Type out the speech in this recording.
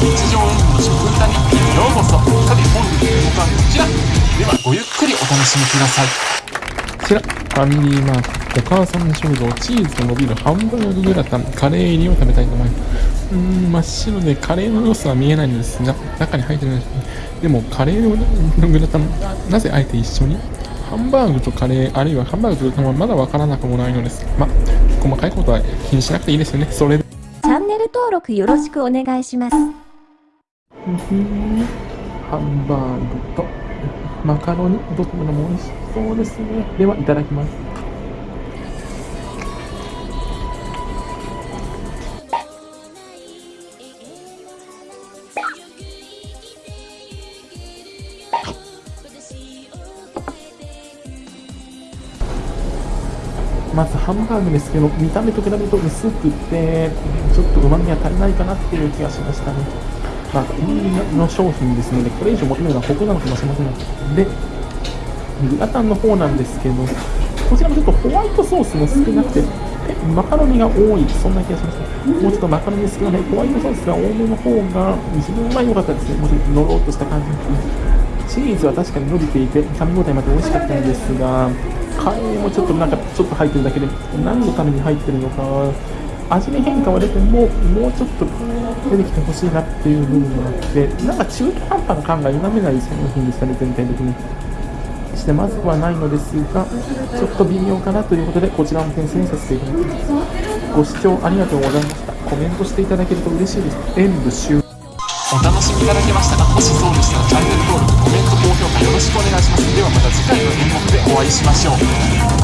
日常演舞の食歌日記ようこそさて本日の動画はこちらではごゆっくりお楽しみくださいこちら、ファミリーマート、お母さんの食堂、チーズと伸びるハンバーググラタン、カレー入りを食べたいと思います。うーん、真っ白でカレーの様子は見えないんですが、中に入ってるんですね。でも、カレーのグラタン、なぜあえて一緒に？ハンバーグとカレー、あるいはハンバーグとグラタンはまだわからなくもないのです。ま、細かいことは気にしなくていいですよね。それで。チャンネル登録よろしくお願いします。ハンバーグとマカロニ、どちらも美味しそうですね。では、いただきます。まずハンバーグですけど、見た目と比べると薄くて、ちょっと旨味が足りないかなっていう気がしましたね。まあ、コンビニの商品ですので、これ以上求めるのはここなのかもしれません。で、グラタンの方なんですけど、こちらもちょっとホワイトソースも少なくて、マカロニが多い、そんな気がします。もうちょっとマカロニ少ない、ホワイトソースが多めの方が、自分は良かったですね。もうちょっとのろっとした感じチーズは確かに伸びていて、噛み応えまで美味しかったんですが、カレーもちょっとなんかちょっと入ってるだけで、何のために入ってるのか、味に変化は出ても、もうちょっと出てきてほしいなっていう部分があって、なんか中途半端な感が否めない商品でしたね、全体的に。してまずくはないのですが、ちょっと微妙かなということで、こちらの点数にさせていただきます。ご視聴ありがとうございました。コメントしていただけると嬉しいです。演舞終お楽しみいただけましたか？もしそうでしたらチャンネル登録しくお願いします。ではまた次回の演目でお会いしましょう。